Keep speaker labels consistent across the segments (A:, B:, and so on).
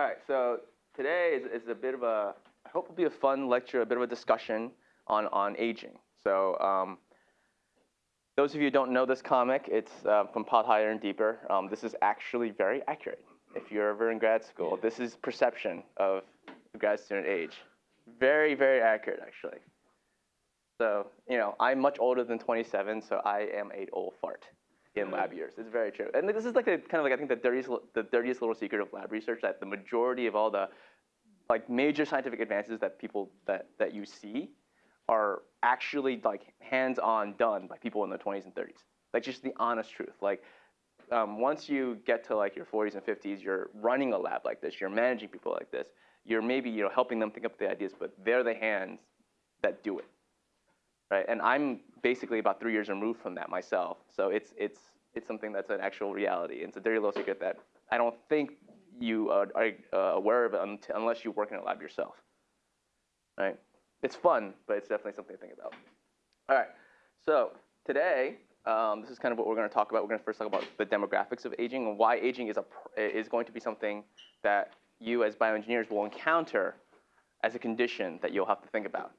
A: All right, so today is, is a bit of a, I hope it'll be a fun lecture, a bit of a discussion on, on aging. So um, those of you who don't know this comic, it's uh, from Piled Higher and Deeper. Um, this is actually very accurate. If you're ever in grad school, this is perception of the grad student age. Very, very accurate, actually. So, you know, I'm much older than 27, so I am a old fart in lab years. It's very true. And this is like a kind of like I think the dirtiest the dirtiest little secret of lab research that the majority of all the like major scientific advances that people that that you see are actually like hands-on done by people in their 20s and 30s. Like just the honest truth. Like um, once you get to like your 40s and 50s, you're running a lab like this, you're managing people like this, you're maybe you know helping them think up the ideas, but they're the hands that do it, right? And I'm basically about three years removed from that myself, so it's it's it's something that's an actual reality. It's a dirty little secret that I don't think you are, are uh, aware of unless you work in a lab yourself, right? It's fun, but it's definitely something to think about. All right, so today um, this is kind of what we're going to talk about. We're going to first talk about the demographics of aging and why aging is, a, is going to be something that you as bioengineers will encounter as a condition that you'll have to think about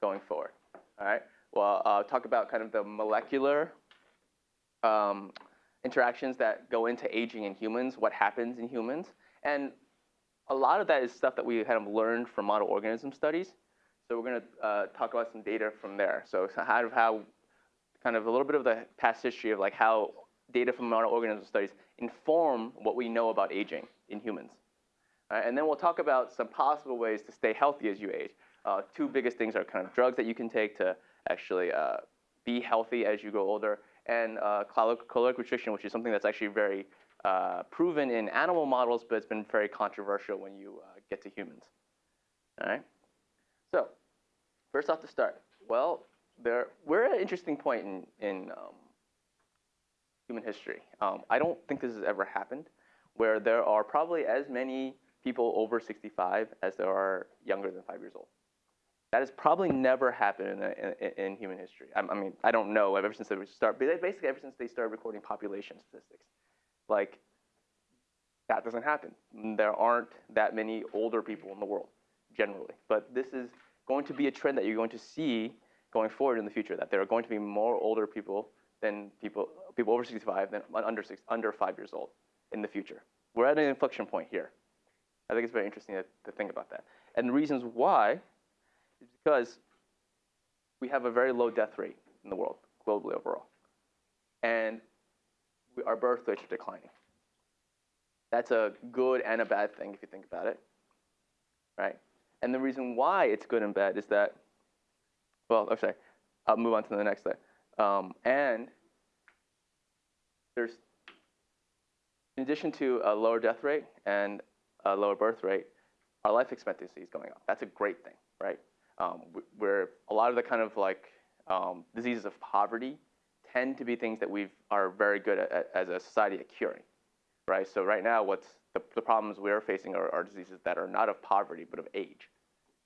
A: going forward. All right. Well, uh, talk about kind of the molecular um, interactions that go into aging in humans, what happens in humans, and a lot of that is stuff that we kind of learned from model organism studies. So we're going to uh, talk about some data from there. So how, how kind of a little bit of the past history of like how data from model organism studies inform what we know about aging in humans. Uh, and then we'll talk about some possible ways to stay healthy as you age. Uh, two biggest things are kind of drugs that you can take to actually uh, be healthy as you grow older, and uh, caloric restriction, which is something that's actually very uh, proven in animal models, but it's been very controversial when you uh, get to humans. All right. So, first off to start. Well, there, we're at an interesting point in, in um, human history. Um, I don't think this has ever happened, where there are probably as many people over 65 as there are younger than five years old. That has probably never happened in, in, in human history. I, I, mean, I don't know ever since they start, basically ever since they started recording population statistics. Like, that doesn't happen. There aren't that many older people in the world, generally. But this is going to be a trend that you're going to see going forward in the future, that there are going to be more older people than people, people over 65 than under, six, under five years old in the future. We're at an inflection point here. I think it's very interesting to, to think about that. And the reasons why is because we have a very low death rate in the world, globally overall. And we, our birth rates are declining. That's a good and a bad thing if you think about it, right? And the reason why it's good and bad is that well, I'm sorry, I'll move on to the next slide. Um, and there's, in addition to a lower death rate and a lower birth rate, our life expectancy is going up. That's a great thing, right? Um, where a lot of the kind of like um, diseases of poverty tend to be things that we are very good at, at, as a society at curing, right? So right now, what's the, the problems we're facing are, are diseases that are not of poverty but of age.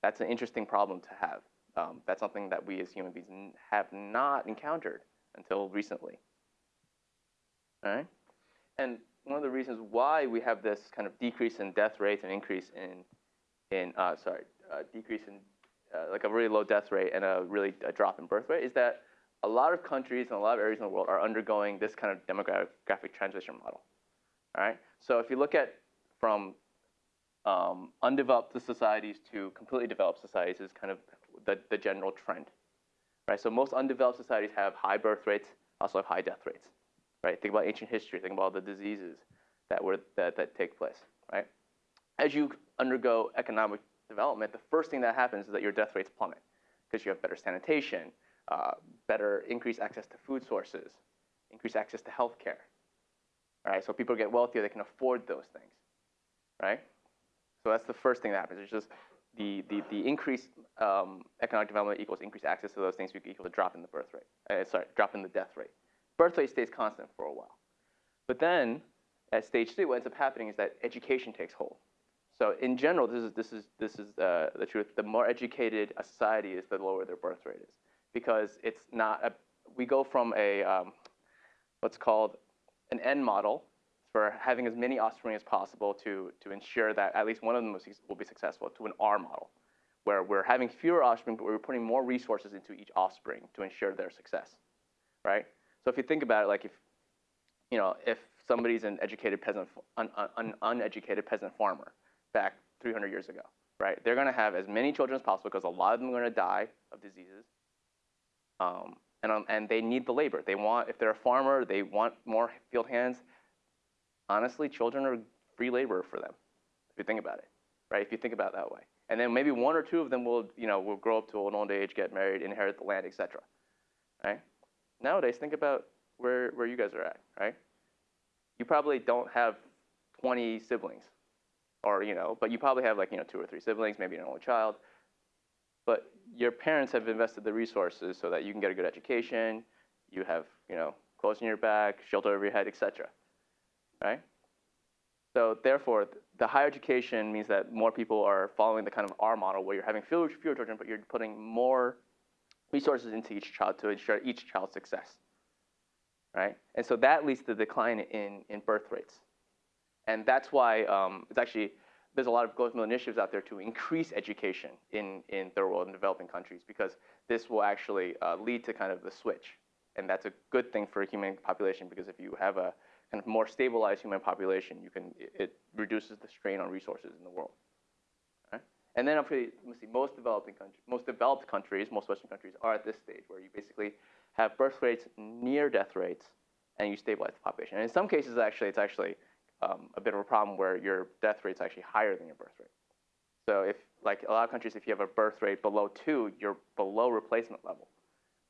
A: That's an interesting problem to have. Um, that's something that we as human beings have not encountered until recently. All right? And one of the reasons why we have this kind of decrease in death rates and increase in, in uh, sorry, uh, decrease in uh, like a really low death rate and a really a drop in birth rate is that a lot of countries and a lot of areas in the world are undergoing this kind of demographic transition model. All right? So if you look at from um, undeveloped societies to completely developed societies is kind of the, the general trend. Right? So most undeveloped societies have high birth rates, also have high death rates. Right? Think about ancient history, think about all the diseases that were that, that take place. Right? As you undergo economic development, the first thing that happens is that your death rates plummet because you have better sanitation, uh, better increased access to food sources, increased access to healthcare. Right? So people get wealthier, they can afford those things. Right? So that's the first thing that happens. It's just the, the, the increased um, economic development equals increased access to those things equal to drop in the birth rate. Uh, sorry, drop in the death rate. Birth rate stays constant for a while. But then at stage three, what ends up happening is that education takes hold. So in general, this is, this is, this is uh, the truth. The more educated a society is, the lower their birth rate is. Because it's not, a, we go from a, um, what's called an N model, for having as many offspring as possible to, to ensure that at least one of them will, be successful to an R model, where we're having fewer offspring, but we're putting more resources into each offspring to ensure their success, right? So if you think about it, like if, you know, if somebody's an educated peasant, an, un, uneducated peasant farmer back 300 years ago, right? They're going to have as many children as possible because a lot of them are going to die of diseases. Um, and, um, and they need the labor. They want, if they're a farmer, they want more field hands. Honestly, children are free labor for them, if you think about it, right? If you think about it that way. And then maybe one or two of them will, you know, will grow up to an old age, get married, inherit the land, etc. Right? Nowadays, think about where, where you guys are at, right? You probably don't have 20 siblings, or you know, but you probably have like you know two or three siblings, maybe an only child. But your parents have invested the resources so that you can get a good education, you have you know clothes on your back, shelter over your head, etc. Right? So therefore, the higher education means that more people are following the kind of R model where you're having fewer, fewer children, but you're putting more resources into each child to ensure each child's success. Right? And so that leads to the decline in, in birth rates. And that's why um, it's actually, there's a lot of global initiatives out there to increase education in, in third world and developing countries because this will actually uh, lead to kind of the switch. And that's a good thing for a human population because if you have a kind of more stabilized human population, you can, it, reduces the strain on resources in the world. And then see, most developing countries, most developed countries, most Western countries are at this stage where you basically have birth rates near death rates and you stabilize the population. And in some cases, actually, it's actually um, a bit of a problem where your death rate is actually higher than your birth rate. So if, like a lot of countries, if you have a birth rate below two, you're below replacement level,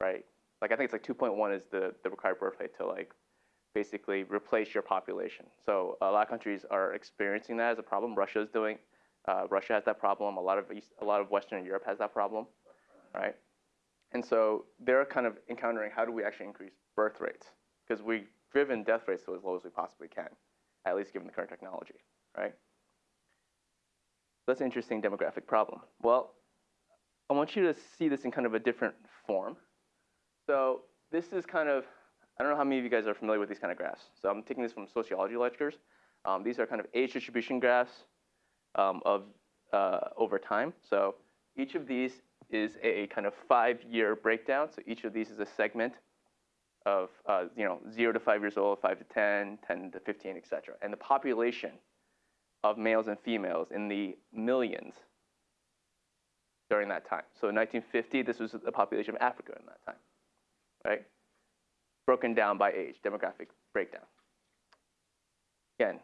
A: right? Like I think it's like 2.1 is the, the required birth rate to like basically replace your population. So a lot of countries are experiencing that as a problem. Russia is doing, uh, Russia has that problem. A lot of East, a lot of Western Europe has that problem, right? And so they're kind of encountering how do we actually increase birth rates because we've driven death rates to as low as we possibly can, at least given the current technology, right? That's an interesting demographic problem. Well, I want you to see this in kind of a different form. So this is kind of I don't know how many of you guys are familiar with these kind of graphs. So I'm taking this from sociology lectures. Um, these are kind of age distribution graphs um, of uh, over time. So each of these is a kind of five-year breakdown. So each of these is a segment of uh, you know zero to five years old, five to 10, 10 to 15, et cetera. And the population of males and females in the millions during that time. So in 1950, this was the population of Africa in that time, right? broken down by age, demographic breakdown. Again,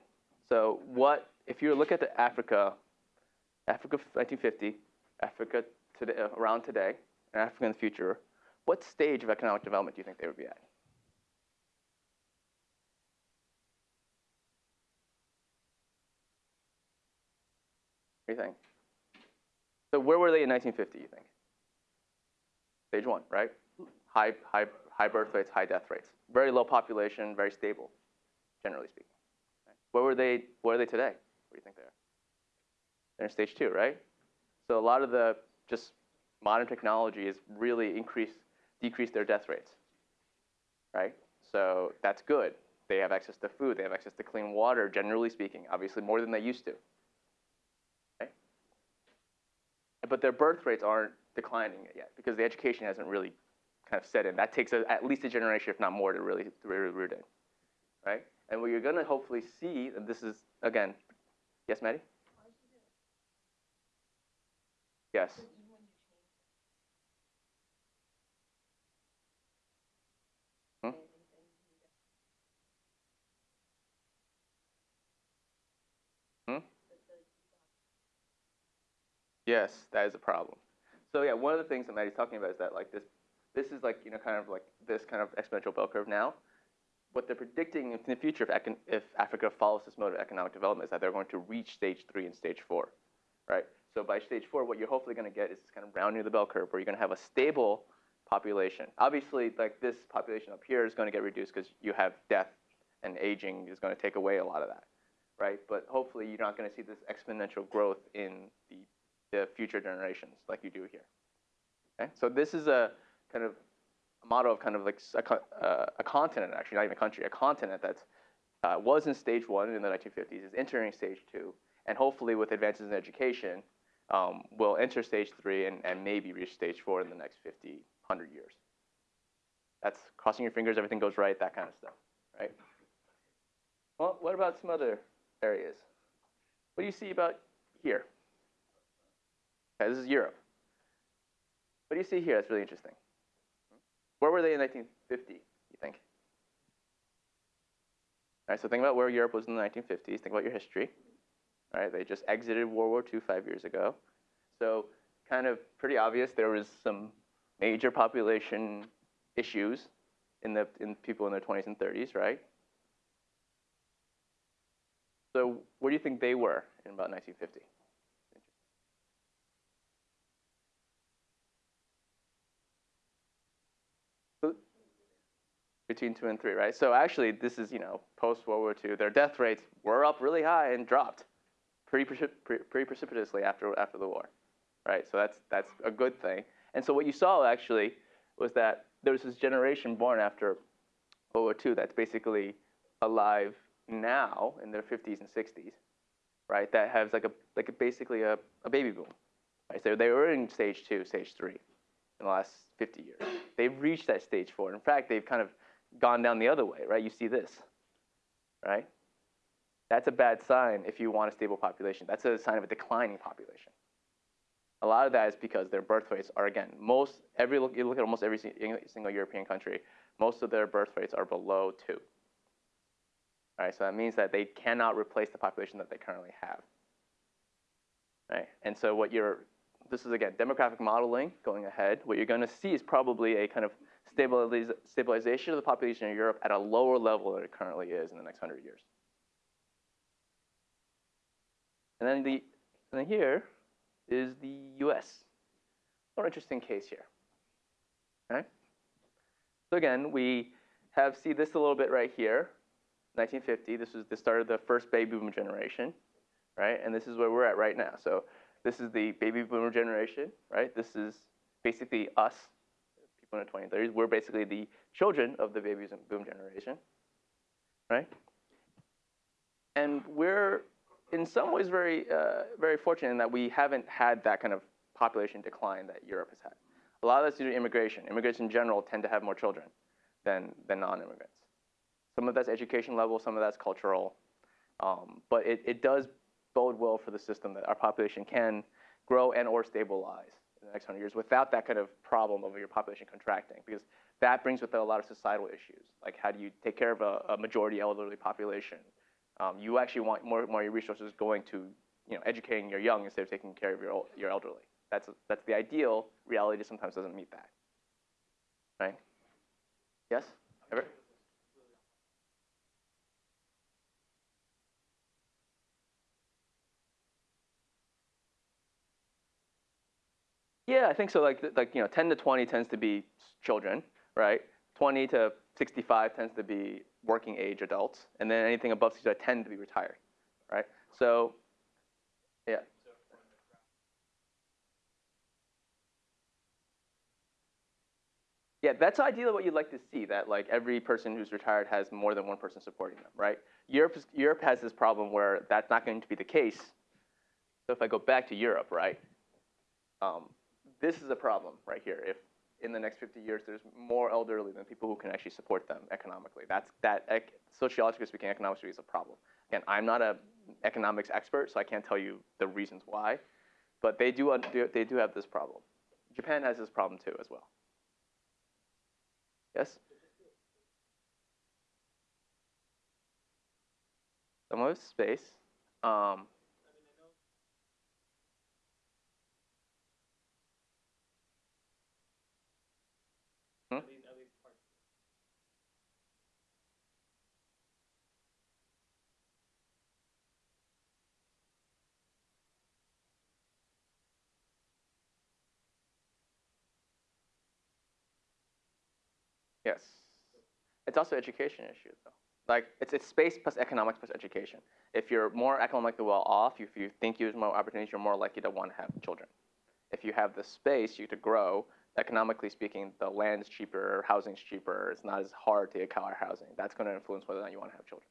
A: so what, if you look at the Africa, Africa 1950, Africa today, around today, and Africa in the future, what stage of economic development do you think they would be at? What do you think? So where were they in 1950, you think? Stage one, right? High, high high birth rates, high death rates. Very low population, very stable, generally speaking. Where were they? Where are they today? What do you think they are? They're in stage two, right? So a lot of the just modern technology has really increased, decreased their death rates, right? So that's good. They have access to food. They have access to clean water, generally speaking, obviously more than they used to. Okay? But their birth rates aren't declining yet because the education hasn't really kind of set in. That takes a, at least a generation, if not more, to really, to really root in, right? And what you're going to hopefully see, and this is, again, yes, Maddie? Yes. Hmm? Hmm? Yes, that is a problem. So yeah, one of the things that Maddie's talking about is that like this this is like, you know, kind of like this kind of exponential bell curve now. What they're predicting in the future, if, if Africa follows this mode of economic development, is that they're going to reach stage three and stage four, right? So by stage four, what you're hopefully going to get is this kind of rounding of the bell curve, where you're going to have a stable population. Obviously, like this population up here is going to get reduced because you have death and aging is going to take away a lot of that, right? But hopefully, you're not going to see this exponential growth in the, future generations like you do here. Okay, so this is a kind of a model of kind of like a, uh, a continent, actually, not even a country, a continent that uh, was in stage one in the 1950s, is entering stage two, and hopefully with advances in education, um, will enter stage three and, and maybe reach stage four in the next 50, 100 years. That's crossing your fingers, everything goes right, that kind of stuff, right? Well, what about some other areas? What do you see about here? Okay, this is Europe. What do you see here that's really interesting? Where were they in 1950, you think? All right, so think about where Europe was in the 1950s. Think about your history. All right, they just exited World War II five years ago. So kind of pretty obvious there was some major population issues in the in people in their 20s and 30s, right? So where do you think they were in about 1950? Between two and three, right? So actually, this is you know post World War II. Their death rates were up really high and dropped pretty, pretty precipitously after after the war, right? So that's that's a good thing. And so what you saw actually was that there was this generation born after World War II that's basically alive now in their 50s and 60s, right? That has like a like a, basically a, a baby boom, right? So they were in stage two, stage three, in the last 50 years. They've reached that stage four. In fact, they've kind of gone down the other way, right? You see this, right? That's a bad sign if you want a stable population. That's a sign of a declining population. A lot of that is because their birth rates are, again, most, every, look you look at almost every single European country, most of their birth rates are below two. All right, so that means that they cannot replace the population that they currently have. Right, and so what you're, this is again, demographic modeling going ahead. What you're gonna see is probably a kind of stabiliz stabilization of the population in Europe at a lower level than it currently is in the next 100 years. And then, the, and then here is the US. More interesting case here. Okay? So again, we have see this a little bit right here. 1950, this was the start of the first baby boom generation, right? And this is where we're at right now. So this is the baby boomer generation, right? This is basically us people in the 20s, 30s, we're basically the children of the baby boom generation, right? And we're in some ways very, uh, very fortunate in that we haven't had that kind of population decline that Europe has had. A lot of that's due to immigration. Immigrants in general tend to have more children than, than non-immigrants. Some of that's education level, some of that's cultural. Um, but it, it does bode well for the system that our population can grow and or stabilize the next 100 years without that kind of problem of your population contracting because that brings with it a lot of societal issues. Like how do you take care of a, a majority elderly population? Um, you actually want more, more of your resources going to you know, educating your young instead of taking care of your, your elderly. That's, that's the ideal. Reality sometimes doesn't meet that. Right? Yes? Ever? Yeah, I think so. Like, like you know, 10 to 20 tends to be children, right? 20 to 65 tends to be working age adults, and then anything above 65 tend to be retired, right? So, yeah. Yeah, that's ideally what you'd like to see, that like every person who's retired has more than one person supporting them, right? Europe, Europe has this problem where that's not going to be the case. So if I go back to Europe, right, um, this is a problem right here. If in the next 50 years there's more elderly than people who can actually support them economically, that's that sociologically speaking, economically is a problem. Again, I'm not an economics expert, so I can't tell you the reasons why, but they do they do have this problem. Japan has this problem too as well. Yes. Some of space. Um, Mm-hmm. Yes. It's also education issue though. Like it's, it's space plus economics plus education. If you're more economically well off, if you think you have more opportunities, you're more likely to want to have children. If you have the space you to grow, economically speaking, the land is cheaper, housing is cheaper, it's not as hard to acquire housing. That's going to influence whether or not you want to have children.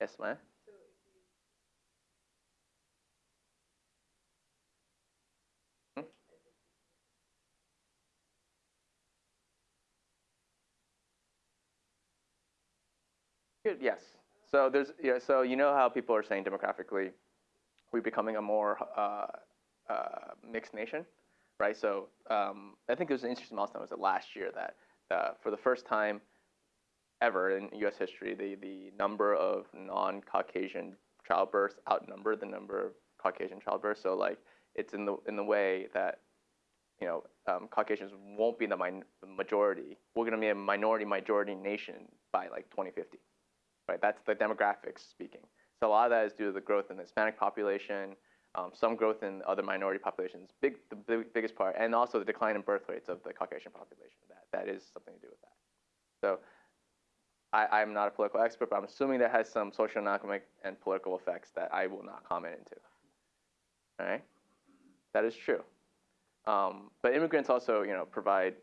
A: Yes, Maya? Hmm? Yes. So there's, yeah, so you know how people are saying demographically, we're becoming a more uh, uh, mixed nation, right? So um, I think there's an interesting milestone. Was it last year that uh, for the first time ever in U.S. history, the the number of non-Caucasian childbirths outnumbered the number of Caucasian childbirths. So like it's in the in the way that you know um, Caucasians won't be the, min- majority. We're going to be a minority majority nation by like 2050, right? That's the demographics speaking. So a lot of that is due to the growth in the Hispanic population, um, some growth in other minority populations, big the big, biggest part, and also the decline in birth rates of the Caucasian population. That that is something to do with that. So I, I'm not a political expert, but I'm assuming that has some socioeconomic and political effects that I will not comment into. All right, that is true. Um, but immigrants also, you know, provide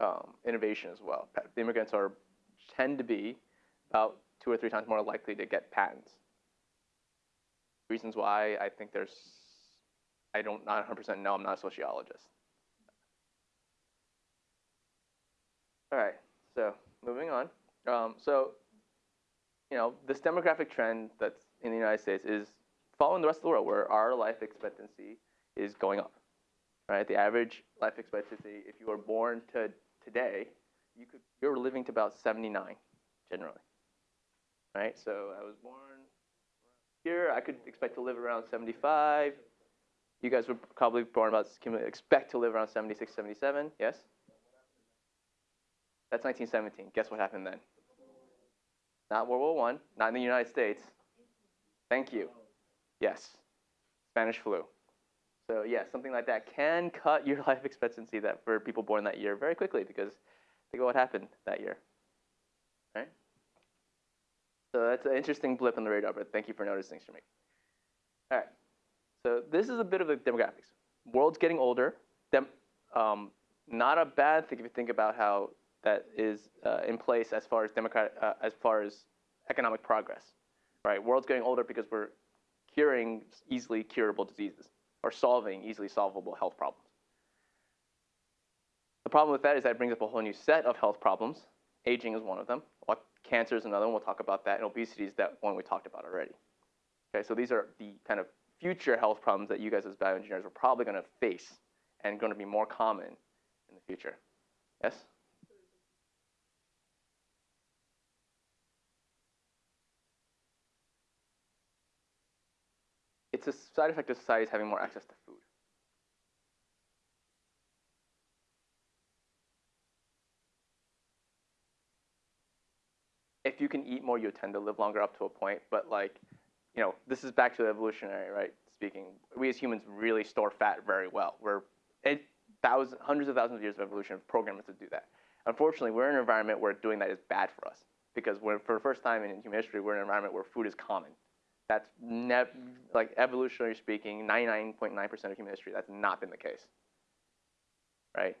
A: um, innovation as well. The immigrants are tend to be about two or three times more likely to get patents. Reasons why I think there's, I don't not 100% know. I'm not a sociologist. All right, so moving on. Um, so, you know, this demographic trend that's in the United States is following the rest of the world, where our life expectancy is going up. Right, the average life expectancy, if you were born to today, you could you're living to about 79, generally. Right, so I was born. I could expect to live around 75. You guys were probably born about expect to live around 76, 77. Yes. That's 1917. Guess what happened then? Not World War One. Not in the United States. Thank you. Yes. Spanish flu. So yeah, something like that can cut your life expectancy that for people born that year very quickly because think of what happened that year. So that's an interesting blip on the radar, but thank you for noticing, Shamik. All right. So this is a bit of the demographics. World's getting older. Dem um, not a bad thing if you think about how that is uh, in place as far as democratic, uh, as far as economic progress, right? World's getting older because we're curing easily curable diseases or solving easily solvable health problems. The problem with that is that it brings up a whole new set of health problems. Aging is one of them. Cancer is another one. We'll talk about that. And obesity is that one we talked about already. Okay, so these are the kind of future health problems that you guys as bioengineers are probably going to face and going to be more common in the future. Yes? It's a side effect of society having more access to food. Can eat more, you tend to live longer up to a point. But like, you know, this is back to the evolutionary, right? Speaking, we as humans really store fat very well. We're it, thousands, hundreds of thousands of years of evolution have programmed us to do that. Unfortunately, we're in an environment where doing that is bad for us because we're, for the first time in human history, we're in an environment where food is common. That's like evolutionary speaking, 99.9% of human history, that's not been the case, right?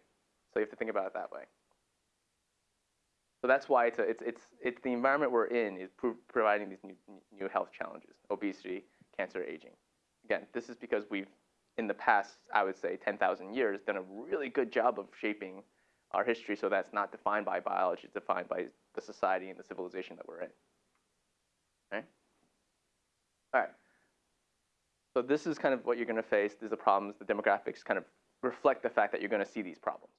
A: So you have to think about it that way. So that's why it's, a, it's, it's, it's the environment we're in is pro providing these new, new health challenges, obesity, cancer, aging. Again, this is because we've, in the past, I would say 10,000 years, done a really good job of shaping our history so that's not defined by biology, it's defined by the society and the civilization that we're in. Okay? All right. So this is kind of what you're going to face. These are the problems. The demographics kind of reflect the fact that you're going to see these problems.